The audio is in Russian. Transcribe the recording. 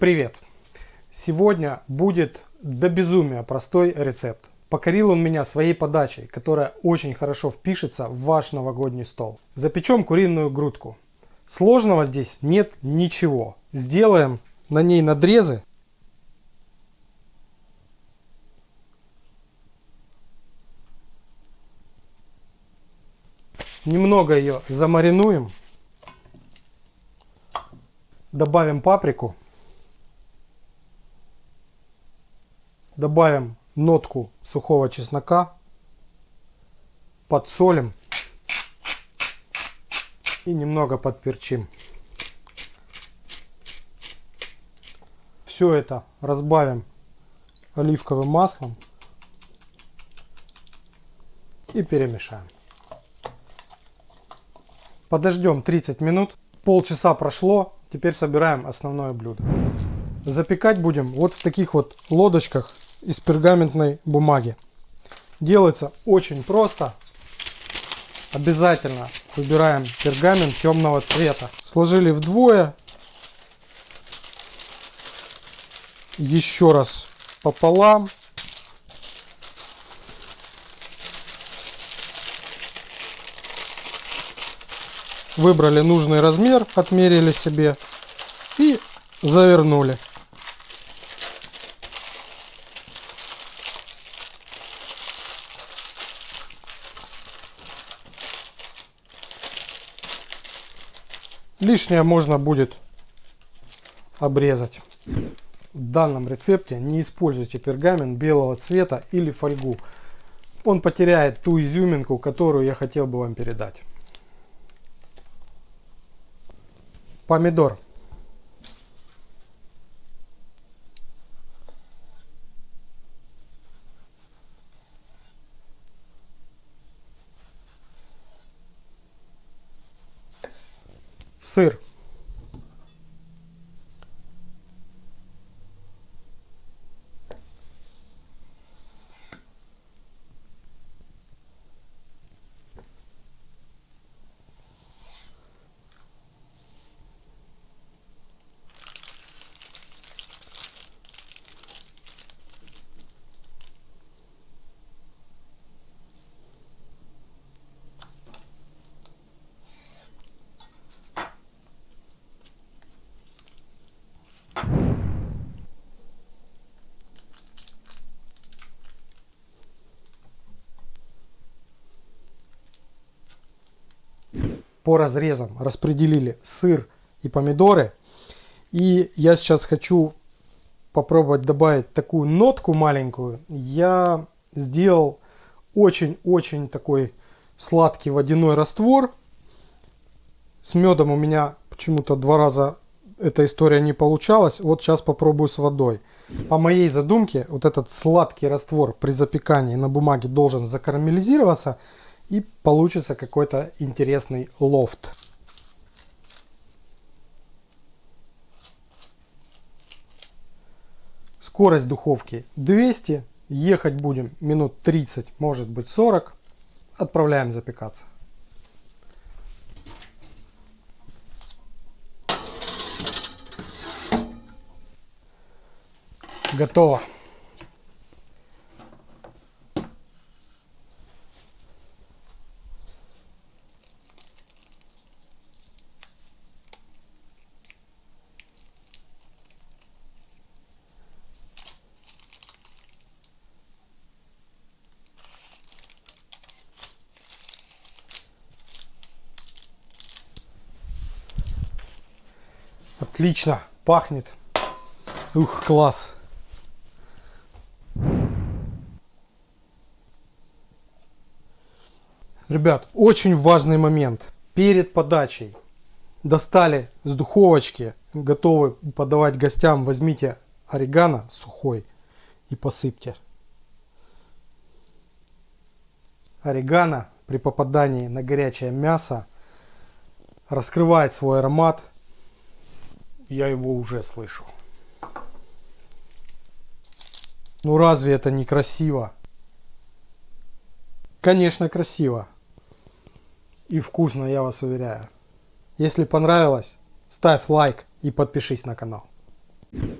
Привет! Сегодня будет до безумия простой рецепт. Покорил он меня своей подачей, которая очень хорошо впишется в ваш новогодний стол. Запечем куриную грудку. Сложного здесь нет ничего. Сделаем на ней надрезы. Немного ее замаринуем. Добавим паприку. Добавим нотку сухого чеснока. Подсолим. И немного подперчим. Все это разбавим оливковым маслом. И перемешаем. Подождем 30 минут. Полчаса прошло. Теперь собираем основное блюдо. Запекать будем вот в таких вот лодочках из пергаментной бумаги. Делается очень просто. Обязательно выбираем пергамент темного цвета. Сложили вдвое. Еще раз пополам. Выбрали нужный размер, отмерили себе и завернули. Лишнее можно будет обрезать. В данном рецепте не используйте пергамент белого цвета или фольгу. Он потеряет ту изюминку, которую я хотел бы вам передать. Помидор. Сыр. По разрезам распределили сыр и помидоры. И я сейчас хочу попробовать добавить такую нотку маленькую. Я сделал очень-очень такой сладкий водяной раствор. С медом у меня почему-то два раза эта история не получалась. Вот сейчас попробую с водой. По моей задумке, вот этот сладкий раствор при запекании на бумаге должен закарамелизироваться и получится какой-то интересный лофт. Скорость духовки 200. Ехать будем минут 30, может быть 40. Отправляем запекаться. Готово. Отлично, пахнет. Ух, класс. Ребят, очень важный момент. Перед подачей достали с духовочки, готовы подавать гостям, возьмите орегано сухой и посыпьте. Орегано при попадании на горячее мясо раскрывает свой аромат я его уже слышу. Ну разве это не красиво? Конечно красиво. И вкусно, я вас уверяю. Если понравилось, ставь лайк и подпишись на канал.